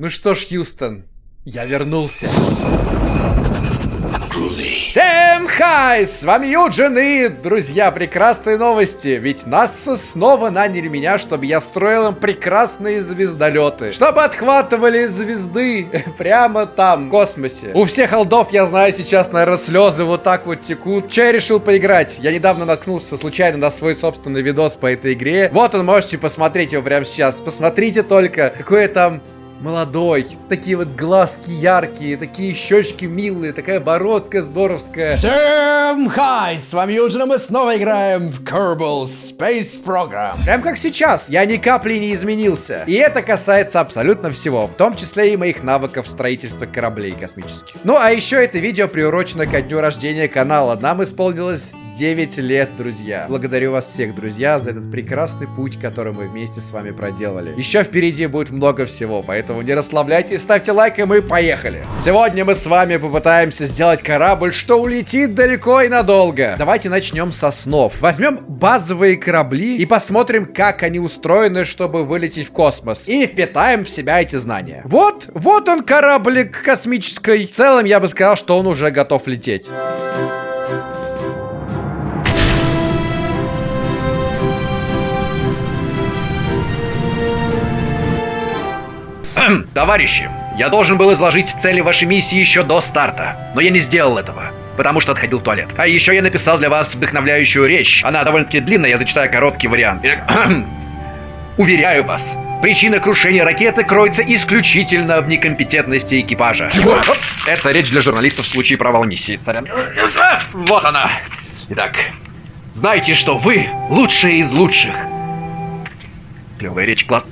Ну что ж, Хьюстон, я вернулся. Всем хай! С вами Юджин и, друзья, прекрасные новости. Ведь НАСА снова наняли меня, чтобы я строил им прекрасные звездолеты. Чтобы отхватывали звезды прямо там, в космосе. У всех алдов, я знаю, сейчас, наверное, слезы вот так вот текут. Че я решил поиграть? Я недавно наткнулся случайно на свой собственный видос по этой игре. Вот он, можете посмотреть его прямо сейчас. Посмотрите только, какое там молодой, такие вот глазки яркие, такие щечки милые, такая бородка здоровская. Всем хай, с вами Юджин, мы снова играем в Kerbal Space Program. Прям как сейчас, я ни капли не изменился. И это касается абсолютно всего, в том числе и моих навыков строительства кораблей космических. Ну а еще это видео приурочено ко дню рождения канала. Нам исполнилось 9 лет, друзья. Благодарю вас всех, друзья, за этот прекрасный путь, который мы вместе с вами проделали. Еще впереди будет много всего, поэтому Поэтому не расслабляйтесь, ставьте лайк, и мы поехали. Сегодня мы с вами попытаемся сделать корабль, что улетит далеко и надолго. Давайте начнем со снов. Возьмем базовые корабли и посмотрим, как они устроены, чтобы вылететь в космос. И впитаем в себя эти знания. Вот, вот он кораблик космический. В целом, я бы сказал, что он уже готов лететь. Товарищи, я должен был изложить цели вашей миссии еще до старта, но я не сделал этого потому что отходил в туалет. А еще я написал для вас вдохновляющую речь. Она довольно-таки длинная, я зачитаю короткий вариант. Уверяю вас, причина крушения ракеты кроется исключительно в некомпетентности экипажа. Это речь для журналистов в случае провала миссии. Сорян. Вот она. Итак, знайте, что вы лучшие из лучших. Клевая речь, класс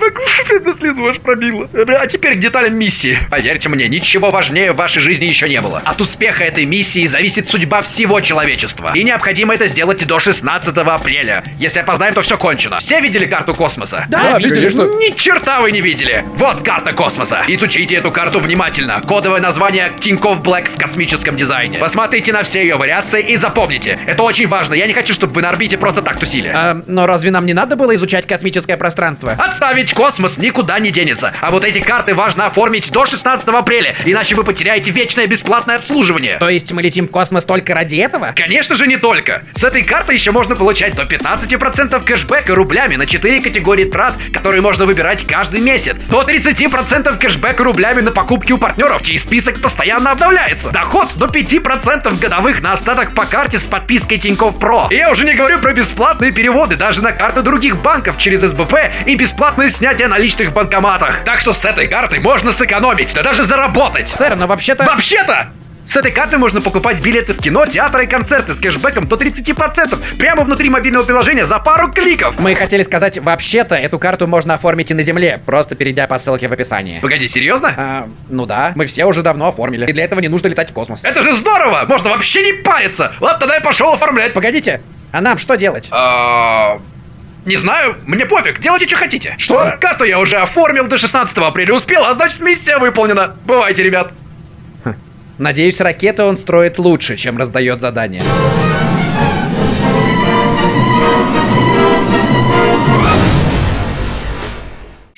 могу, слезу аж пробило. А теперь к деталям миссии. Поверьте мне, ничего важнее в вашей жизни еще не было. От успеха этой миссии зависит судьба всего человечества. И необходимо это сделать до 16 апреля. Если опоздаем, то все кончено. Все видели карту космоса? Да, да видели. Конечно. Ни черта вы не видели. Вот карта космоса. Изучите эту карту внимательно. Кодовое название Тинькофф Блэк в космическом дизайне. Посмотрите на все ее вариации и запомните. Это очень важно. Я не хочу, чтобы вы на орбите просто так тусили. А, но разве нам не надо было изучать космическое пространство? Отставить космос никуда не денется. А вот эти карты важно оформить до 16 апреля, иначе вы потеряете вечное бесплатное обслуживание. То есть мы летим в космос только ради этого? Конечно же не только. С этой карты еще можно получать до 15% кэшбэка рублями на 4 категории трат, которые можно выбирать каждый месяц. До 30% кэшбэка рублями на покупки у партнеров, чей список постоянно обновляется. Доход до 5% годовых на остаток по карте с подпиской Тинькофф Про. И я уже не говорю про бесплатные переводы даже на карты других банков через СБП и бесплатное снятие наличных в банкоматах. Так что с этой картой можно сэкономить, да даже заработать. Сэр, но вообще-то... Вообще-то! С этой карты можно покупать билеты в кино, театры и концерты с кэшбэком до 30% прямо внутри мобильного приложения за пару кликов. Мы хотели сказать, вообще-то эту карту можно оформить и на земле, просто перейдя по ссылке в описании. Погоди, серьезно? А, ну да, мы все уже давно оформили. И для этого не нужно летать в космос. Это же здорово! Можно вообще не париться! Вот тогда я пошел оформлять. Погодите, а нам что делать? А... Не знаю, мне пофиг, делайте, что хотите. Что? Карту я уже оформил до 16 апреля успел, а значит миссия выполнена. Бывайте, ребят. Надеюсь, ракеты он строит лучше, чем раздает задания.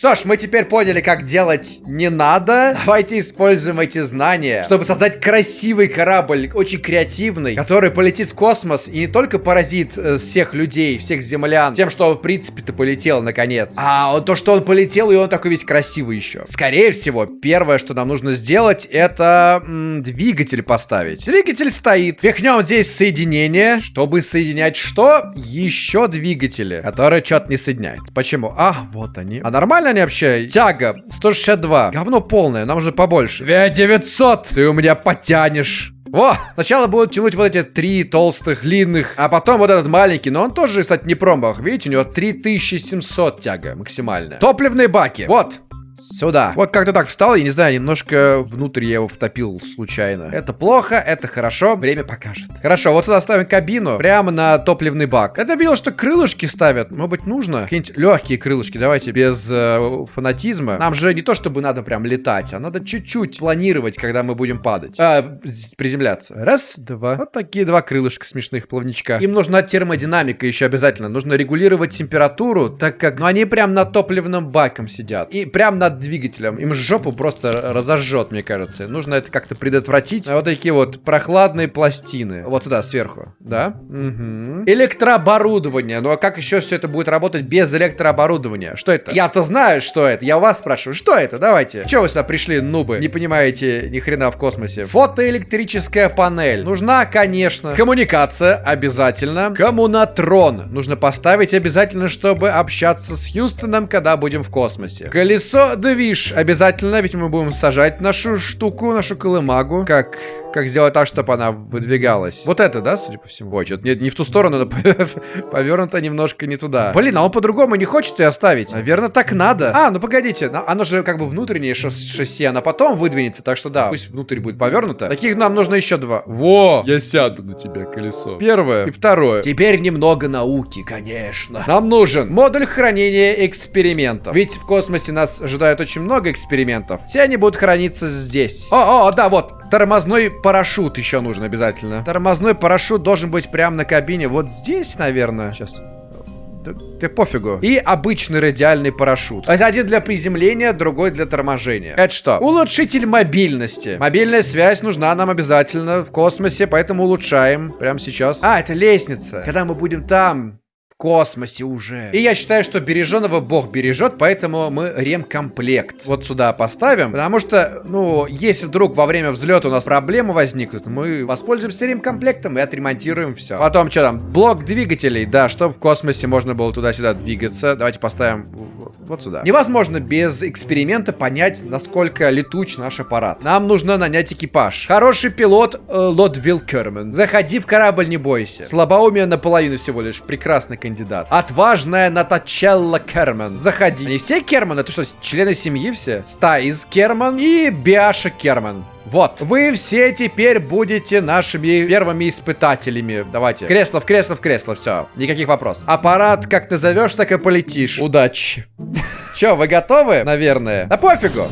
Что ж, мы теперь поняли, как делать не надо. Давайте используем эти знания, чтобы создать красивый корабль, очень креативный, который полетит в космос и не только поразит э, всех людей, всех землян, тем, что в принципе-то, полетел наконец, а то, что он полетел, и он такой весь красивый еще. Скорее всего, первое, что нам нужно сделать, это м, двигатель поставить. Двигатель стоит. Пихнем здесь соединение, чтобы соединять что? Еще двигатели, которые что-то не соединяются. Почему? А, вот они. А нормально они вообще? Тяга 162. Говно полное, нам уже побольше. 2900. Ты у меня потянешь. Во! Сначала будут тянуть вот эти три толстых, длинных, а потом вот этот маленький, но он тоже, кстати, не промах. Видите, у него 3700 тяга максимальная. Топливные баки. Вот, Сюда. Вот как-то так встал, я не знаю, немножко внутрь я его втопил случайно. Это плохо, это хорошо, время покажет. Хорошо, вот сюда ставим кабину, прямо на топливный бак. Это видел, что крылышки ставят. Может быть, нужно? Какие-нибудь легкие крылышки, давайте, без э, фанатизма. Нам же не то, чтобы надо прям летать, а надо чуть-чуть планировать, когда мы будем падать. А, приземляться. Раз, два. Вот такие два крылышка смешных плавничка. Им нужна термодинамика еще обязательно. Нужно регулировать температуру, так как, ну, они прям на топливном баком сидят. И прям над двигателем. Им жопу просто разожжет, мне кажется. Нужно это как-то предотвратить. Вот такие вот прохладные пластины. Вот сюда, сверху. Да? Угу. Электрооборудование. Ну а как еще все это будет работать без электрооборудования? Что это? Я-то знаю, что это. Я вас спрашиваю, что это? Давайте. Че вы сюда пришли, нубы? Не понимаете ни хрена в космосе. Фотоэлектрическая панель. Нужна, конечно. Коммуникация обязательно. Коммунатрон. Нужно поставить обязательно, чтобы общаться с Хьюстоном, когда будем в космосе. Колесо движ. Обязательно, ведь мы будем сажать нашу штуку, нашу колымагу. Как как сделать так, чтобы она выдвигалась. Вот это, да, судя по всему? Ой, что-то не, не в ту сторону, но повернуто немножко не туда. Блин, а он по-другому не хочет ее оставить. Наверное, так надо. А, ну погодите, оно же как бы внутреннее шасси, она потом выдвинется, так что да, пусть внутрь будет повернуто. Таких нам нужно еще два. Во! Я сяду на тебя, колесо. Первое и второе. Теперь немного науки, конечно. Нам нужен модуль хранения экспериментов. Ведь в космосе нас ожидает очень много экспериментов. Все они будут храниться здесь. О, о, да, вот, тормозной парашют еще нужен обязательно. Тормозной парашют должен быть прямо на кабине. Вот здесь, наверное. Сейчас. Да пофигу. И обычный радиальный парашют. Один для приземления, другой для торможения. Это что? Улучшитель мобильности. Мобильная связь нужна нам обязательно в космосе, поэтому улучшаем прямо сейчас. А, это лестница. Когда мы будем там, космосе уже. И я считаю, что береженого бог бережет, поэтому мы ремкомплект вот сюда поставим. Потому что, ну, если вдруг во время взлета у нас проблемы возникнут, мы воспользуемся ремкомплектом и отремонтируем все. Потом, что там, блок двигателей, да, чтобы в космосе можно было туда-сюда двигаться. Давайте поставим вот сюда. Невозможно без эксперимента понять, насколько летуч наш аппарат. Нам нужно нанять экипаж. Хороший пилот э, Лодвилл Керман. Заходи в корабль, не бойся. Слабоумие наполовину всего лишь. Прекрасный кандидат. Отважная Натачелла Керман. Заходи. Они все Керман? Это что, члены семьи все? Стайз Керман и Биаша Керман. Вот. Вы все теперь будете нашими первыми испытателями. Давайте. Кресло в кресло в кресло. Все. Никаких вопросов. Аппарат как назовешь, так и полетишь. Удачи. Че, вы готовы? Наверное. Да пофигу.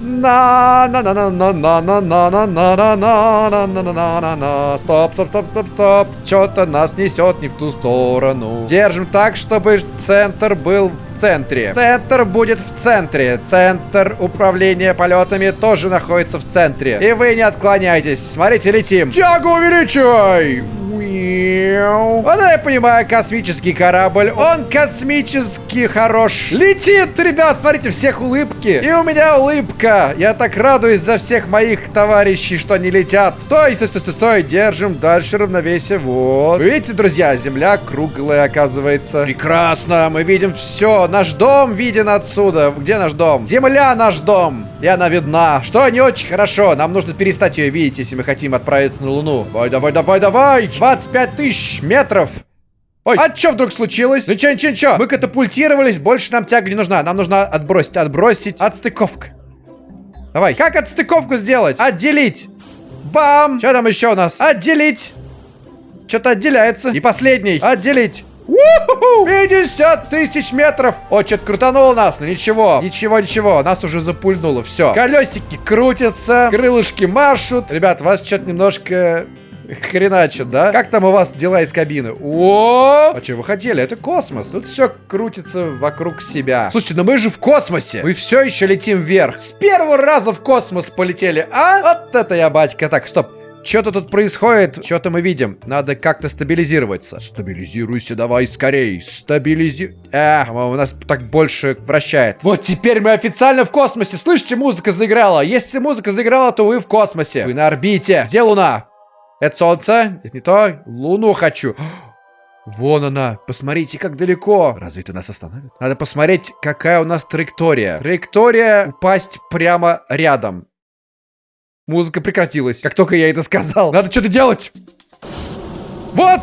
На на на на на на на на на на на на на на на на на Стоп, стоп, стоп, стоп, стоп. Что-то нас несет не в ту сторону. Держим так, чтобы центр был в центре. Центр будет в центре. Центр управления полетами тоже находится в центре. И вы не отклоняйтесь. Смотрите, летим. Тягу увеличивай! Вот я понимаю, космический корабль. Он космически хорош. Летит, ребят, смотрите, всех улыбки. И у меня улыбка. Я так радуюсь за всех моих товарищей, что они летят. Стой, стой, стой, стой, стой. Держим дальше равновесие. Вот. видите, друзья, земля круглая, оказывается. Прекрасно. Мы видим все. Наш дом виден отсюда. Где наш дом? Земля наш дом. И она видна. Что не очень хорошо. Нам нужно перестать ее видеть, если мы хотим отправиться на Луну. Давай, давай, давай, давай. 25 тысяч метров. Ой, а что вдруг случилось? Ну чё, ничего, ничего. Мы катапультировались, больше нам тяга не нужна. Нам нужно отбросить, отбросить. Отстыковка. Давай, как отстыковку сделать? Отделить. Бам! Что там еще у нас? Отделить. Что-то отделяется. И последний. Отделить. 50 тысяч метров! О, что-то крутануло нас, но ничего. Ничего, ничего, нас уже запульнуло, все. Колесики крутятся, крылышки машут. Ребят, вас что-то немножко хреначит, да? Как там у вас дела из кабины? О! А что вы хотели? Это космос. Тут все крутится вокруг себя. Слушайте, но мы же в космосе. Мы все еще летим вверх. С первого раза в космос полетели, а? Вот это я, батька. Так, стоп. Что-то тут происходит, что-то мы видим. Надо как-то стабилизироваться. Стабилизируйся давай скорей. Стабилизи... Э, у нас так больше вращает. Вот теперь мы официально в космосе. Слышите, музыка заиграла. Если музыка заиграла, то вы в космосе. Вы на орбите. Где Луна? Это Солнце? Это не то? Луну хочу. Вон она. Посмотрите, как далеко. Разве это нас остановит? Надо посмотреть, какая у нас траектория. Траектория упасть прямо рядом. Музыка прекратилась, как только я это сказал. Надо что-то делать. Вот!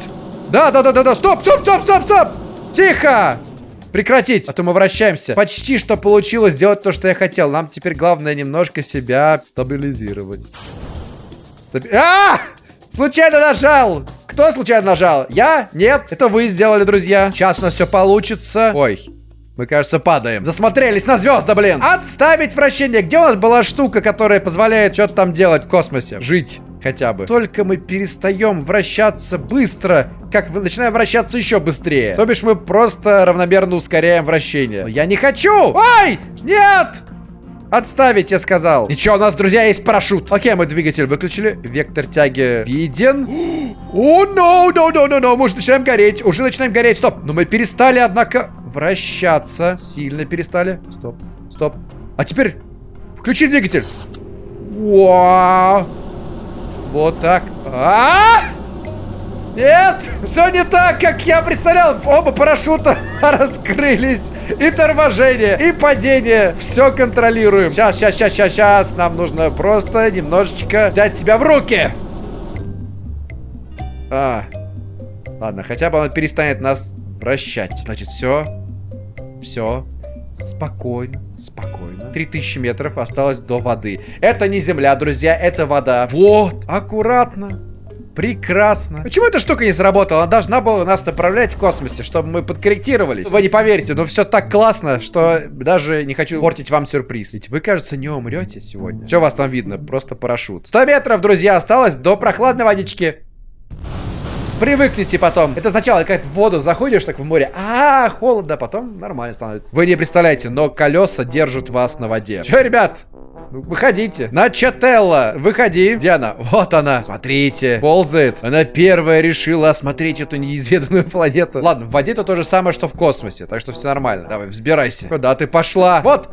Да-да-да-да-да, стоп, стоп, стоп, стоп, стоп! Тихо! Прекратить, а то мы вращаемся. Почти что получилось сделать то, что я хотел. Нам теперь главное немножко себя стабилизировать. Стаби... А! Случайно нажал! Кто случайно нажал? Я? Нет? Это вы сделали, друзья. Сейчас у нас все получится. Ой, мы, кажется, падаем. Засмотрелись на звезды, блин. Отставить вращение. Где у нас была штука, которая позволяет что-то там делать в космосе? Жить. хотя бы. Только мы перестаем вращаться быстро, как вы начинаем вращаться еще быстрее. То бишь мы просто равномерно ускоряем вращение. Но я не хочу! Ой! Нет! Отставить, я сказал. Ничего, у нас, друзья, есть парашют. Окей, мы двигатель выключили. Вектор тяги виден. О, no, no, no, no, no. Мы уже начинаем гореть. Уже начинаем гореть. Стоп. Но мы перестали, однако, вращаться. Сильно перестали. Стоп, стоп. А теперь включи двигатель. Вау. Вот так. -а! Нет, все не так, как я представлял. Оба парашюта раскрылись. И торможение, и падение. Все контролируем. Сейчас, сейчас, сейчас, сейчас, сейчас. Нам нужно просто немножечко взять себя в руки. А, ладно, хотя бы он перестанет нас вращать. Значит, все, все, спокойно, спокойно. 3000 метров осталось до воды. Это не земля, друзья, это вода. Вот, аккуратно. Прекрасно. Почему эта штука не сработала? Она должна была нас направлять в космосе, чтобы мы подкорректировались. Вы не поверите, но все так классно, что даже не хочу портить вам сюрприз. Ведь вы, кажется, не умрете сегодня. Что вас там видно? Просто парашют. 100 метров, друзья, осталось до прохладной водички. Привыкните потом. Это сначала как в воду заходишь так в море. А, -а, -а холодно, потом нормально становится. Вы не представляете, но колеса держат вас на воде. Че, ребят? Выходите. Начателла, выходи. Где она? Вот она. Смотрите. Ползает. Она первая решила осмотреть эту неизведанную планету. Ладно, в воде это то же самое, что в космосе. Так что все нормально. Давай, взбирайся. Куда ты пошла? Вот.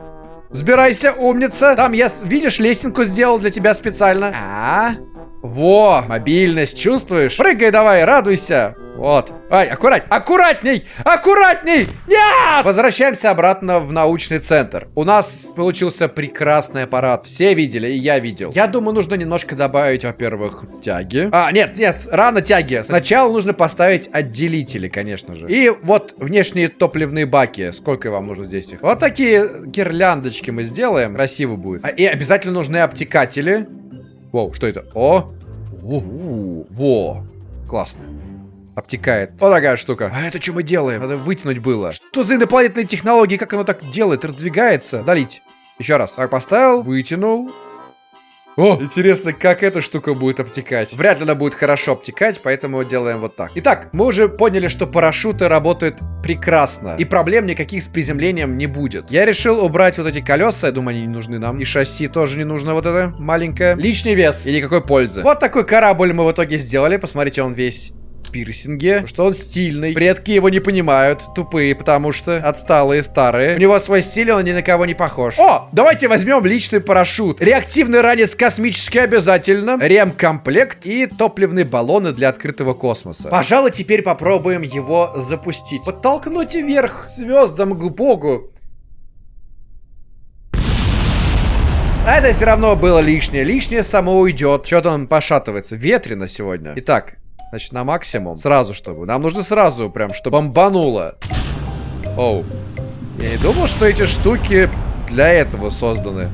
Взбирайся, умница. Там я, видишь, лесенку сделал для тебя специально. А, -а, -а. Во, мобильность, чувствуешь? Прыгай давай, радуйся. Вот. Ай, аккурать, аккуратней, аккуратней! Нет! Возвращаемся обратно в научный центр. У нас получился прекрасный аппарат. Все видели, и я видел. Я думаю, нужно немножко добавить, во-первых, тяги. А, нет, нет, рано тяги. Сначала нужно поставить отделители, конечно же. И вот внешние топливные баки. Сколько вам нужно здесь их? Вот такие гирляндочки мы сделаем. Красиво будет. А, и обязательно нужны обтекатели. Воу, что это? О! Во! Во! Классно. Обтекает. Вот такая штука. А это что мы делаем? Надо вытянуть было. Что за инопланетные технологии? Как оно так делает? Раздвигается? Долить. Еще раз. Так, поставил, вытянул. О, интересно, как эта штука будет обтекать. Вряд ли она будет хорошо обтекать, поэтому делаем вот так. Итак, мы уже поняли, что парашюты работают прекрасно. И проблем никаких с приземлением не будет. Я решил убрать вот эти колеса, я думаю, они не нужны нам. И шасси тоже не нужно вот это маленькое. Лишний вес и никакой пользы. Вот такой корабль мы в итоге сделали. Посмотрите, он весь пирсинге, что он стильный. Предки его не понимают, тупые, потому что отсталые, старые. У него свой стиль, он ни на кого не похож. О, давайте возьмем личный парашют. Реактивный ранец космический обязательно. Ремкомплект и топливные баллоны для открытого космоса. Пожалуй, теперь попробуем его запустить. Подтолкнуть вверх звездам к богу. А это все равно было лишнее. Лишнее само уйдет. Что-то он пошатывается. Ветрено сегодня. Итак, Значит, на максимум. Сразу, чтобы. Нам нужно сразу, прям, чтобы бомбануло. Оу. Я не думал, что эти штуки для этого созданы.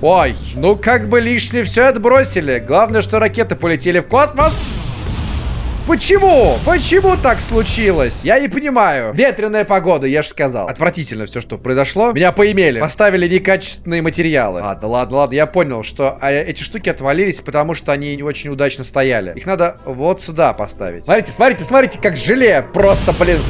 Ой, ну как бы лишнее все отбросили. Главное, что ракеты полетели в космос. Почему? Почему так случилось? Я не понимаю. Ветреная погода, я же сказал. Отвратительно все, что произошло. Меня поимели. Поставили некачественные материалы. Ладно, ладно, ладно. Я понял, что а, эти штуки отвалились, потому что они не очень удачно стояли. Их надо вот сюда поставить. Смотрите, смотрите, смотрите, как желе. Просто, блин,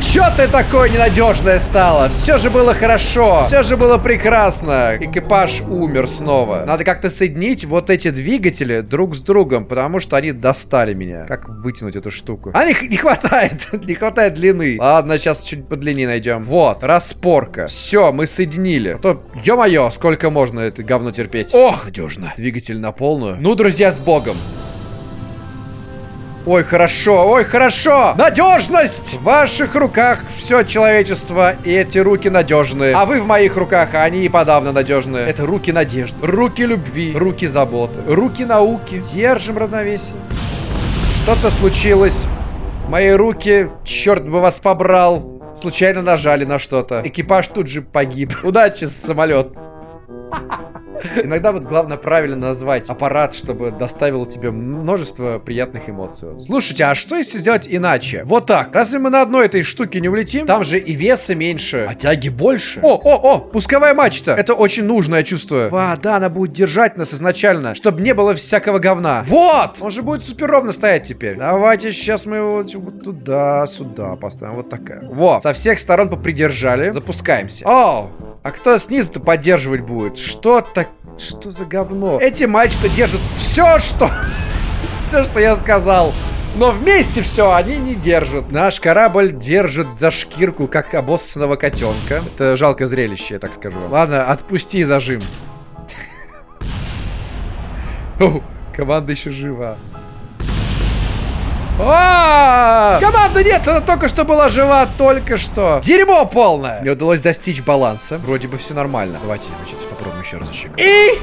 Чё ты такое ненадежное стало? Все же было хорошо. Все же было прекрасно. Экипаж умер снова. Надо как-то соединить вот эти двигатели друг с другом, потому что они достали меня. Как вытянуть эту штуку? А не, не хватает. не хватает длины. Ладно, сейчас чуть подлиннее найдем. Вот, распорка. Все, мы соединили. А то, ё-моё, сколько можно это говно терпеть. Ох, надежно. Двигатель на полную. Ну, друзья, с богом. Ой, хорошо, ой, хорошо! Надежность! В ваших руках все человечество, и эти руки надежные. А вы в моих руках, а они и подавно надежные. Это руки надежды, руки любви, руки заботы, руки науки. Держим равновесие. Что-то случилось. Мои руки, черт бы вас побрал, случайно нажали на что-то. Экипаж тут же погиб. Удачи, самолет. Иногда вот главное правильно назвать аппарат, чтобы доставил тебе множество приятных эмоций. Слушайте, а что если сделать иначе? Вот так. Разве мы на одной этой штуке не улетим? Там же и веса меньше, а тяги больше. О, о, о, пусковая мачта. Это очень нужно, я чувствую. А, да, она будет держать нас изначально, чтобы не было всякого говна. Вот! Он же будет супер ровно стоять теперь. Давайте сейчас мы его вот туда, сюда поставим. Вот такая. Во, со всех сторон попридержали. Запускаемся. О, а кто снизу-то поддерживать будет? Что так... Что за говно? Эти мачты держат все, что... все, что я сказал. Но вместе все они не держат. Наш корабль держит за шкирку, как обоссанного котенка. Это жалкое зрелище, я так скажу. Ладно, отпусти зажим. Команда еще жива. А! Команда нет, она только что была жива, только что. Дерьмо полное. Мне удалось достичь баланса. Вроде бы все нормально. Давайте, значит, попробуем еще разочек. И...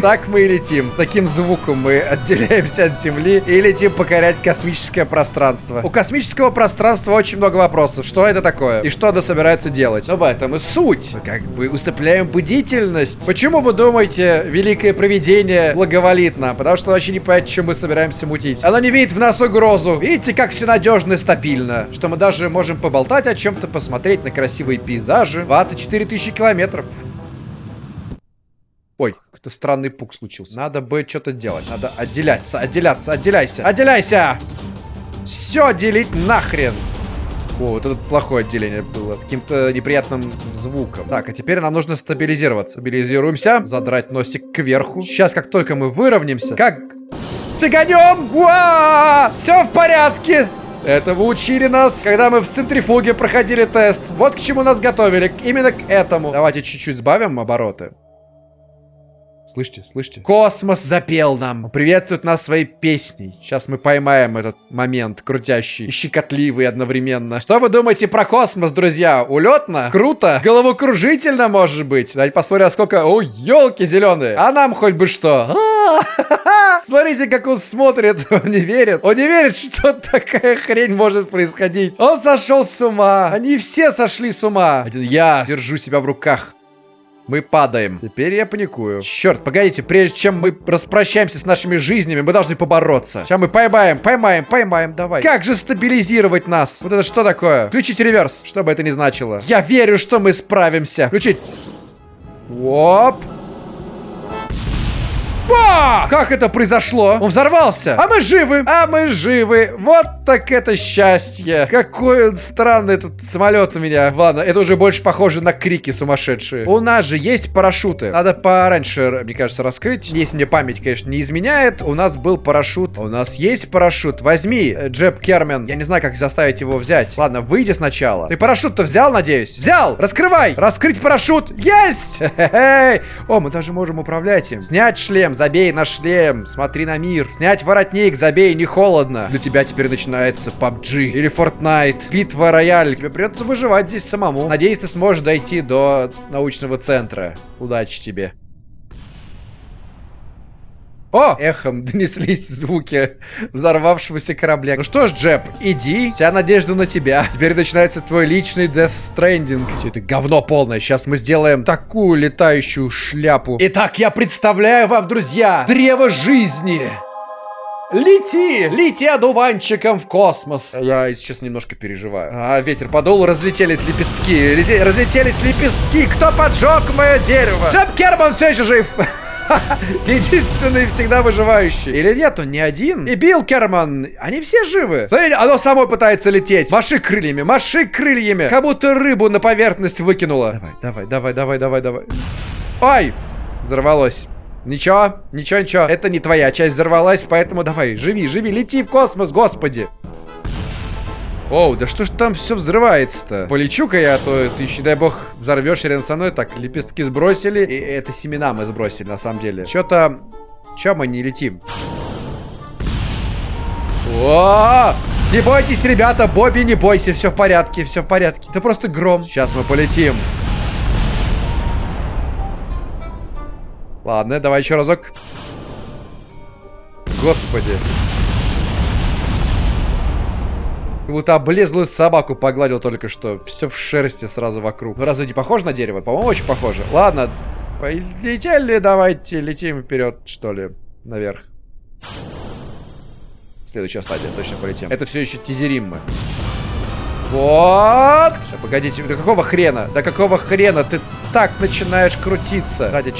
Так мы и летим. С таким звуком мы отделяемся от Земли и летим покорять космическое пространство. У космического пространства очень много вопросов. Что это такое? И что она собирается делать? В этом и суть. Мы как бы усыпляем бдительность. Почему вы думаете, великое провидение благоволит нам? Потому что вообще не понять, чем мы собираемся мутить. Оно не видит в нас угрозу. Видите, как все надежно и стабильно. Что мы даже можем поболтать о чем-то, посмотреть на красивые пейзажи. 24 тысячи километров. Ой, какой-то странный пук случился. Надо бы что-то делать. Надо отделяться, отделяться, отделяйся. Отделяйся! Все делить нахрен. О, вот это плохое отделение было. С каким-то неприятным звуком. Так, а теперь нам нужно стабилизироваться. Стабилизируемся. Задрать носик кверху. Сейчас, как только мы выровняемся, как... Фиганем! Уа! Все в порядке! Это вы учили нас, когда мы в центрифуге проходили тест. Вот к чему нас готовили. Именно к этому. Давайте чуть-чуть сбавим обороты. Слышите, слышите? Космос запел нам. Приветствует нас своей песней. Сейчас мы поймаем этот момент крутящий и щекотливый одновременно. Что вы думаете про космос, друзья? Улетно? Круто? Головокружительно, может быть? Давайте посмотрим, сколько... О, елки зеленые. А нам хоть бы что? Смотрите, как он смотрит. Он не верит. Он не верит, что такая хрень может происходить. Он сошел с ума. Они все сошли с ума. Я держу себя в руках. Мы падаем. Теперь я паникую. Черт, погодите, прежде чем мы распрощаемся с нашими жизнями, мы должны побороться. Сейчас мы поймаем, поймаем, поймаем, давай. Как же стабилизировать нас? Вот это что такое? Включить реверс, что бы это ни значило. Я верю, что мы справимся. Включить. Оп. Ба! Как это произошло? Он взорвался. А мы живы. А мы живы. Вот так это счастье. Какой он странный этот самолет у меня. Ладно, это уже больше похоже на крики сумасшедшие. У нас же есть парашюты. Надо пораньше, мне кажется, раскрыть. Если мне память, конечно, не изменяет. У нас был парашют. У нас есть парашют. Возьми, Джеб Кермен. Я не знаю, как заставить его взять. Ладно, выйди сначала. Ты парашют-то взял, надеюсь? Взял! Раскрывай! Раскрыть парашют! Есть! О, мы даже можем управлять им. Снять шлем, забей на шлем. Смотри на мир. Снять воротник, забей, не холодно. Для тебя теперь начинается PUBG или Fortnite, битва рояль. Тебе придется выживать здесь самому. Надеюсь, ты сможешь дойти до научного центра. Удачи тебе. О! Эхом донеслись звуки взорвавшегося корабля. Ну что ж, Джеб, иди. Вся надежда на тебя. Теперь начинается твой личный Death Stranding. Все это говно полное. Сейчас мы сделаем такую летающую шляпу. Итак, я представляю вам, друзья, древо жизни. Лети! Лети одуванчиком в космос! Я сейчас немножко переживаю. А, ветер подул, разлетелись лепестки. Разлетелись лепестки. Кто поджег мое дерево? Джеб Керман все еще жив! Единственный всегда выживающий. Или нет, он не один. И Билл Керман, они все живы. Смотрите, оно само пытается лететь. Маши крыльями, маши крыльями. Как будто рыбу на поверхность выкинуло. Давай, давай, давай, давай, давай, давай. Ай! Взорвалось. Ничего, ничего, ничего. Это не твоя часть взорвалась, поэтому давай, живи, живи, лети в космос, господи. Оу, да что ж там все взрывается-то? Полечу-ка я, а то ты еще, дай бог, взорвешь рядом со мной. Так, лепестки сбросили. И это семена мы сбросили, на самом деле. Что-то... Че мы не летим? О! Не бойтесь, ребята, Бобби, не бойся, все в порядке, все в порядке. Это просто гром. Сейчас мы полетим. Ладно, давай еще разок. Господи. Как будто облезлую собаку погладил только что. Все в шерсти сразу вокруг. Ну, разве не похоже на дерево? По-моему, очень похоже. Ладно, полетели, давайте летим вперед, что ли, наверх. Следующая стадия, точно полетим. Это все еще тизерим мы. Вот. Сейчас, погодите, до какого хрена? До какого хрена ты так начинаешь крутиться? Ради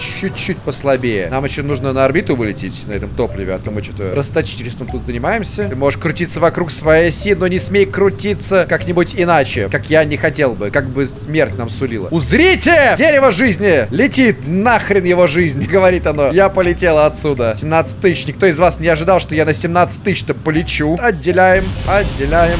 чуть-чуть послабее. Нам еще нужно на орбиту вылететь на этом топливе, а то мы что-то расточительством тут занимаемся. Ты можешь крутиться вокруг своей оси, но не смей крутиться как-нибудь иначе, как я не хотел бы, как бы смерть нам сулила. Узрите! Дерево жизни! Летит! Нахрен его жизнь, говорит оно. Я полетела отсюда. 17 тысяч. Никто из вас не ожидал, что я на 17 тысяч-то полечу. Отделяем, отделяем.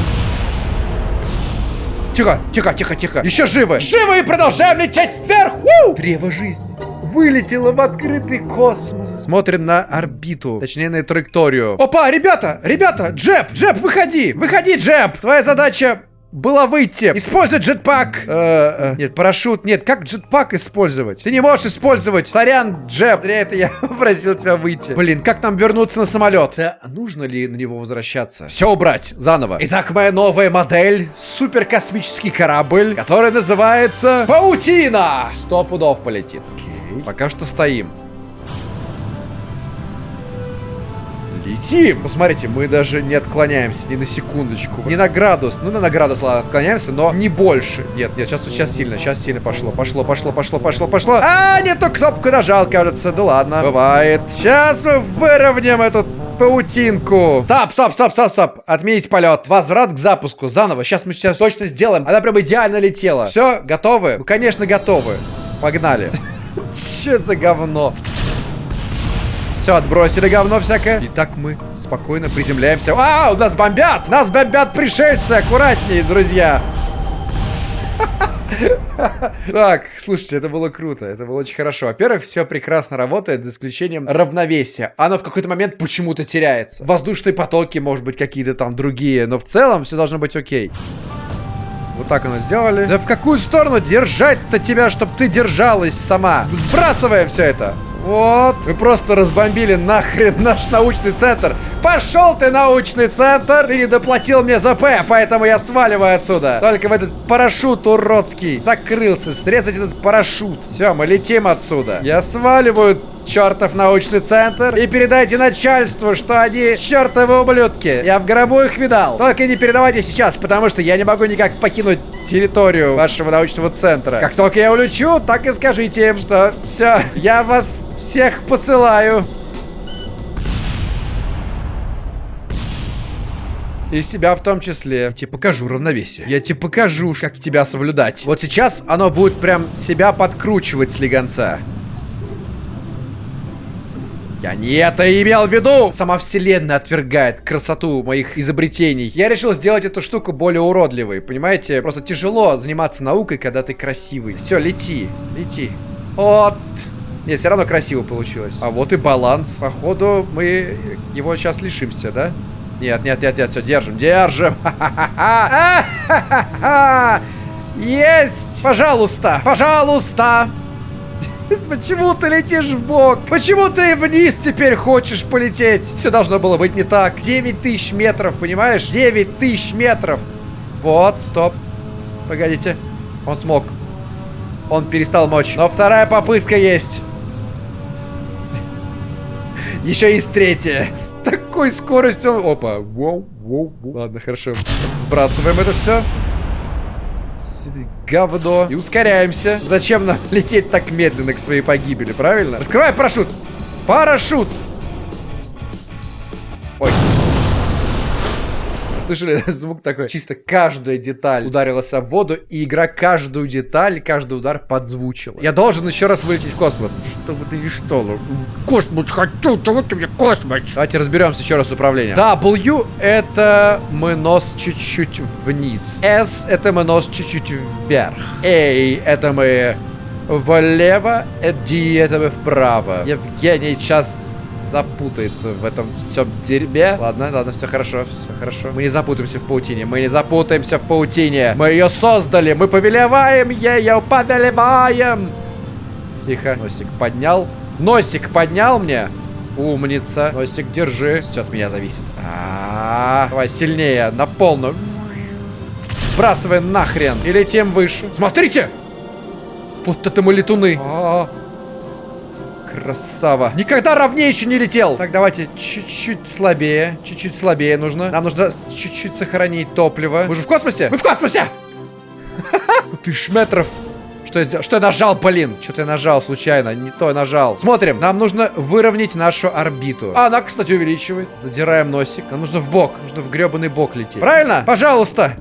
Тихо, тихо, тихо, тихо. Еще живы. Живы и продолжаем лететь вверх. У! Древо жизни. Вылетело в открытый космос. Смотрим на орбиту. Точнее, на траекторию. Опа, ребята, ребята, Джеб, Джеб, выходи. Выходи, Джеб. Твоя задача было выйти. Использовать джетпак. Э, э, нет, парашют. Нет, как джетпак использовать? Ты не можешь использовать. Сорян, Джеб. Зря это я попросил тебя выйти. Блин, как нам вернуться на самолет? Да, нужно ли на него возвращаться? Все убрать. Заново. Итак, моя новая модель. Суперкосмический корабль, который называется Паутина. Сто пудов полетит. Окей. Пока что стоим. Летим! Посмотрите, мы даже не отклоняемся ни на секундочку. Не на градус. Ну, на градус, ладно, отклоняемся, но не больше. Нет, нет, сейчас, сейчас сильно, сейчас сильно пошло. Пошло, пошло, пошло, пошло, пошло. А, не ту кнопку нажал, кажется. Ну ладно, бывает. Сейчас мы выровняем эту паутинку. Стоп, стоп, стоп, стоп, стоп. Отменить полет. Возврат к запуску. Заново. Сейчас мы сейчас точно сделаем. Она прям идеально летела. Все, готовы? Ну, конечно, готовы. Погнали. Че за говно? Все, отбросили говно всякое. Итак, мы спокойно приземляемся. А, у нас бомбят! Нас бомбят пришельцы! Аккуратнее, друзья! Так, слушайте, это было круто, это было очень хорошо. Во-первых, все прекрасно работает, за исключением равновесия. Оно в какой-то момент почему-то теряется. Воздушные потоки, может быть, какие-то там другие, но в целом все должно быть окей. Вот так оно сделали. Да в какую сторону держать-то тебя, чтобы ты держалась сама? Сбрасываем все это. Вот. Вы просто разбомбили нахрен наш научный центр. Пошел ты, научный центр! Ты не доплатил мне за П, поэтому я сваливаю отсюда. Только в этот парашют уродский закрылся. Срезать этот парашют. Все, мы летим отсюда. Я сваливаю чертов научный центр и передайте начальству, что они чертовы ублюдки. Я в гробу их видал. Только не передавайте сейчас, потому что я не могу никак покинуть территорию вашего научного центра. Как только я улечу, так и скажите им, что все, я вас всех посылаю. И себя в том числе. Я тебе покажу равновесие. Я тебе покажу, как тебя соблюдать. Вот сейчас оно будет прям себя подкручивать слегонца. Я не это имел в виду! Сама вселенная отвергает красоту моих изобретений. Я решил сделать эту штуку более уродливой, понимаете? Просто тяжело заниматься наукой, когда ты красивый. Все, лети, лети. Вот. Нет, все равно красиво получилось. А вот и баланс. Походу, мы его сейчас лишимся, да? Нет, нет, нет, нет, все, держим, держим. Есть! Пожалуйста, пожалуйста! Почему ты летишь в бок? Почему ты вниз теперь хочешь полететь? Все должно было быть не так. 9 тысяч метров, понимаешь? 9 тысяч метров. Вот, стоп. Погодите. Он смог. Он перестал мочь. Но вторая попытка есть. Еще есть третья. С такой скоростью. Опа. Воу, воу, воу. Ладно, хорошо. Сбрасываем это все говно. И ускоряемся. Зачем нам лететь так медленно к своей погибели, правильно? Раскрывай парашют! Парашют! Ой. Слышали звук такой? Чисто каждая деталь ударилась об воду, и игра каждую деталь, каждый удар подзвучила. Я должен еще раз вылететь в космос. Чтобы ты не что? Космос хочу, то вот тебе космос. Давайте разберемся еще раз с управлением. W это мы нос чуть-чуть вниз. S это мы нос чуть-чуть вверх. A это мы влево, D это мы вправо. Евгений сейчас запутается в этом всем дерьме. Ладно, ладно, все хорошо, все хорошо. Мы не запутаемся в паутине, мы не запутаемся в паутине. Мы ее создали, мы повелеваем ее, повелеваем. Тихо, носик поднял. Носик поднял мне. Умница. Носик, держи. Все от меня зависит. А -а -а. Давай сильнее, на полную. Сбрасывай нахрен. И летим выше. Смотрите! Вот это мы летуны. А -а -а. Красава. Никогда ровнее еще не летел. Так, давайте чуть-чуть слабее. Чуть-чуть слабее нужно. Нам нужно чуть-чуть сохранить топливо. Мы же в космосе? Мы в космосе! Тысяч метров. Что я сделал? Что я нажал, блин? Что-то я нажал случайно. Не то я нажал. Смотрим. Нам нужно выровнять нашу орбиту. А, она, кстати, увеличивается. Задираем носик. Нам нужно в бок. Нужно в гребаный бок лететь. Правильно? Пожалуйста.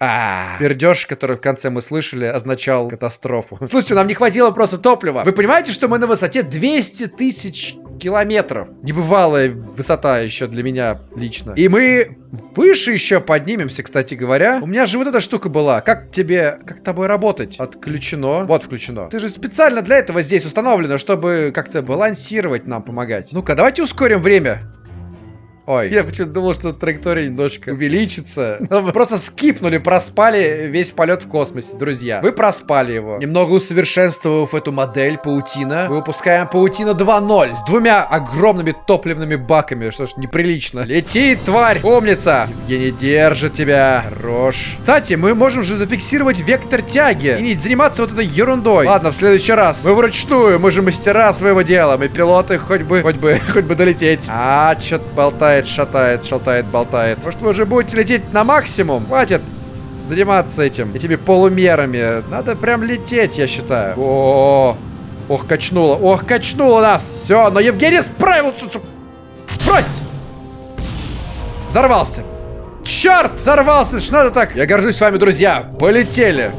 А, пердеж, который в конце мы слышали, означал катастрофу. Слушайте, нам не хватило просто топлива. Вы понимаете, что мы на высоте 200 тысяч километров? Небывалая высота еще для меня лично. И мы выше еще поднимемся, кстати говоря. У меня же вот эта штука была. Как тебе, как тобой работать? Отключено. Вот включено. Ты же специально для этого здесь установлено, чтобы как-то балансировать нам, помогать. Ну-ка, давайте ускорим время. Ой, я почему-то думал, что траектория немножко увеличится. Но мы просто скипнули, проспали весь полет в космосе, друзья. Вы проспали его. Немного усовершенствовав эту модель паутина, мы выпускаем паутина 2.0 с двумя огромными топливными баками, что ж неприлично. Лети, тварь! Умница! Евгений держит тебя. Хорош. Кстати, мы можем же зафиксировать вектор тяги и не заниматься вот этой ерундой. Ладно, в следующий раз. Мы вручную, мы же мастера своего дела. Мы пилоты, хоть бы, хоть бы, хоть бы долететь. А, что-то болтает шатает, шатает, болтает. Может, вы уже будете лететь на максимум? Хватит заниматься этим, этими полумерами. Надо прям лететь, я считаю. О, ох, качнуло, ох, качнуло нас. Все, но Евгений справился. Брось! Взорвался. Черт, взорвался, это ж надо так. Я горжусь вами, друзья. Полетели.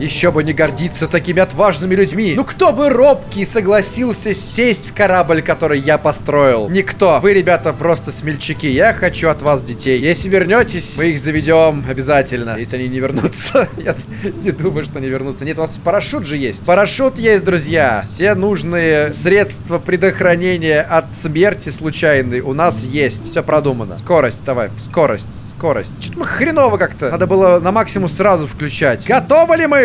Еще бы не гордиться такими отважными людьми. Ну кто бы робкий согласился сесть в корабль, который я построил? Никто. Вы, ребята, просто смельчаки. Я хочу от вас детей. Если вернетесь, мы их заведем обязательно. Если они не вернутся. Я не думаю, что они вернутся. Нет, у вас парашют же есть. Парашют есть, друзья. Все нужные средства предохранения от смерти случайной у нас есть. Все продумано. Скорость, давай. Скорость, скорость. Что-то мы хреново как-то. Надо было на максимум сразу включать. Готовы ли мы?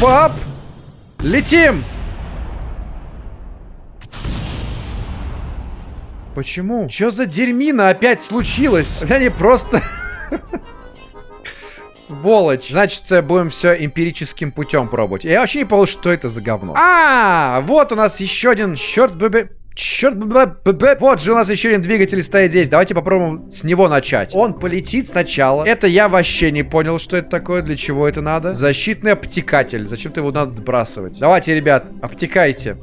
Пап! Летим! Почему? Что за дерьмина опять случилось? Они просто... Сволочь. Значит, э, будем все эмпирическим путем пробовать. Я вообще не понял, что это за говно. А, вот у нас еще один, черт бы... Черт, вот же у нас еще один двигатель стоит здесь. Давайте попробуем с него начать. Он полетит сначала. Это я вообще не понял, что это такое, для чего это надо. Защитный обтекатель. Зачем-то его надо сбрасывать. Давайте, ребят, обтекайте.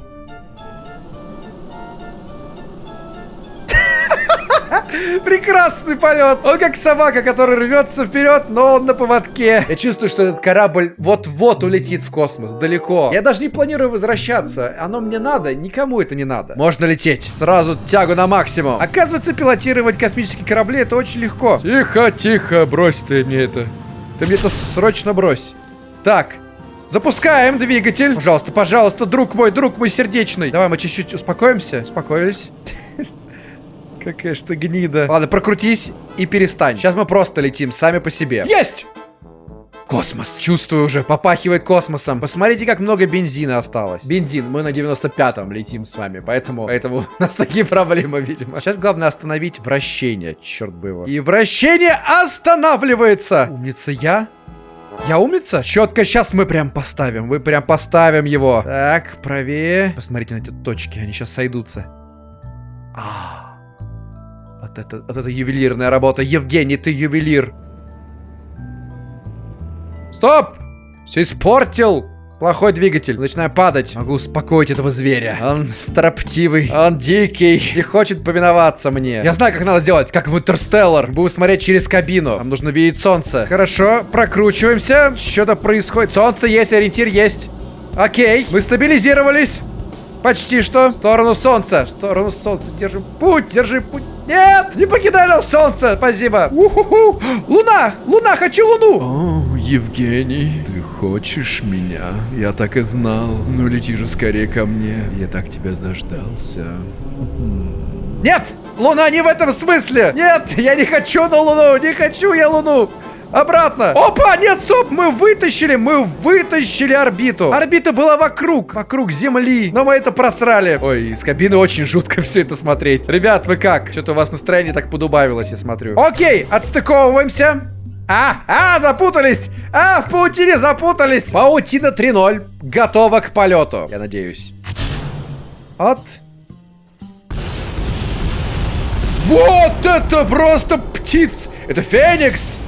Прекрасный полет. Он как собака, которая рвется вперед, но он на поводке. Я чувствую, что этот корабль вот-вот улетит в космос, далеко. Я даже не планирую возвращаться. Оно мне надо, никому это не надо. Можно лететь. Сразу тягу на максимум. Оказывается, пилотировать космические корабли это очень легко. Тихо, тихо, брось ты мне это. Ты мне это срочно брось. Так, Запускаем двигатель. Пожалуйста, пожалуйста, друг мой, друг мой сердечный. Давай мы чуть-чуть успокоимся. Успокоились. Какая ж ты гнида. Ладно, прокрутись и перестань. Сейчас мы просто летим сами по себе. Есть! Космос. Чувствую уже, попахивает космосом. Посмотрите, как много бензина осталось. Бензин, мы на 95-м летим с вами, поэтому, поэтому у нас такие проблемы, видимо. Сейчас главное остановить вращение, черт бы его. И вращение останавливается. Умница я? Я умница? Четко сейчас мы прям поставим. Мы прям поставим его. Так, правее. Посмотрите на эти точки, они сейчас сойдутся. А. Вот это, вот это ювелирная работа. Евгений, ты ювелир. Стоп! Все испортил. Плохой двигатель. Начинаю падать. Могу успокоить этого зверя. Он строптивый. Он дикий. И хочет повиноваться мне. Я знаю, как надо сделать. Как в Интерстеллар. Буду смотреть через кабину. Нам нужно видеть солнце. Хорошо. Прокручиваемся. Что-то происходит. Солнце есть, ориентир есть. Окей. Мы стабилизировались. Почти что. В сторону солнца. В сторону солнца. Держим путь. Держи путь. Нет! Не покидай нас, солнце! Спасибо! У-ху-ху. Луна! Луна! Хочу луну! О, Евгений, ты хочешь меня? Я так и знал. Ну лети же скорее ко мне. Я так тебя заждался. Нет! Луна не в этом смысле! Нет! Я не хочу на луну! Не хочу я луну! Обратно. Опа, нет, стоп, мы вытащили, мы вытащили орбиту. Орбита была вокруг, вокруг Земли. Но мы это просрали. Ой, из кабины очень жутко все это смотреть. Ребят, вы как? Что-то у вас настроение так подубавилось, я смотрю. Окей, отстыковываемся. А, а, запутались! А, в паутине запутались! Паутина 3.0 готова к полету, я надеюсь. Вот. Вот это просто птиц! Это Феникс!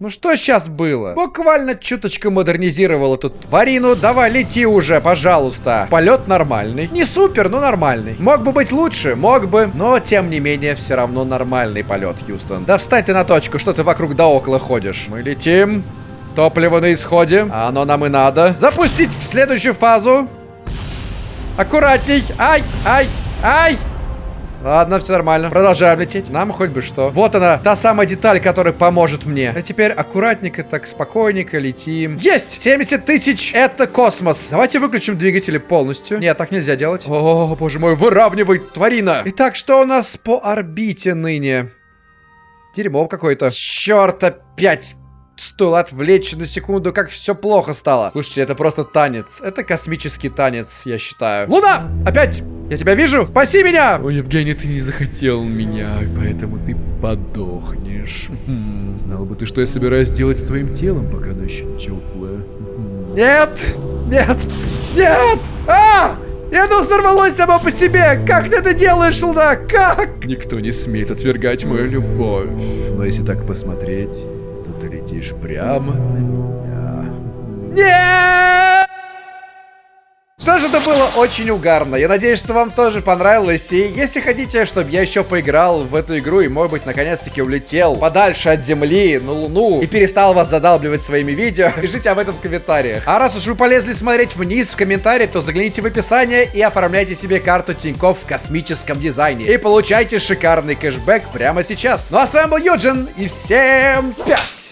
Ну что сейчас было? Буквально чуточку модернизировал эту тварину. Давай, лети уже, пожалуйста. Полет нормальный. Не супер, но нормальный. Мог бы быть лучше, мог бы. Но, тем не менее, все равно нормальный полет, Хьюстон. Да встань ты на точку, что ты вокруг да около ходишь. Мы летим. Топливо на исходе. А оно нам и надо. Запустить в следующую фазу. Аккуратней. Ай, ай, ай. Ладно, все нормально. Продолжаем лететь. Нам хоть бы что. Вот она, та самая деталь, которая поможет мне. А теперь аккуратненько, так спокойненько летим. Есть! 70 тысяч! Это космос. Давайте выключим двигатели полностью. Нет, так нельзя делать. О, боже мой, выравнивай, тварина. Итак, что у нас по орбите ныне? Дерьмо какое-то. Черт, опять Стоило отвлечься на секунду, как все плохо стало. Слушайте, это просто танец. Это космический танец, я считаю. Луна! Опять! Я тебя вижу! Спаси меня! О, Евгений, ты не захотел меня, поэтому ты подохнешь. Хм, знал бы ты, что я собираюсь делать с твоим телом, пока оно еще теплое. Нет! Нет! Нет! А! И оно взорвалось само по себе! Как ты это делаешь, Луна? Как? Никто не смеет отвергать мою любовь. Но если так посмотреть, ты летишь прямо на меня. Нет! Что ж, это было очень угарно. Я надеюсь, что вам тоже понравилось. И если хотите, чтобы я еще поиграл в эту игру и, может быть, наконец-таки улетел подальше от Земли, на Луну, и перестал вас задалбливать своими видео, пишите об этом в комментариях. А раз уж вы полезли смотреть вниз в комментарии, то загляните в описание и оформляйте себе карту Тинькофф в космическом дизайне. И получайте шикарный кэшбэк прямо сейчас. Ну а с вами был Юджин, и всем пять!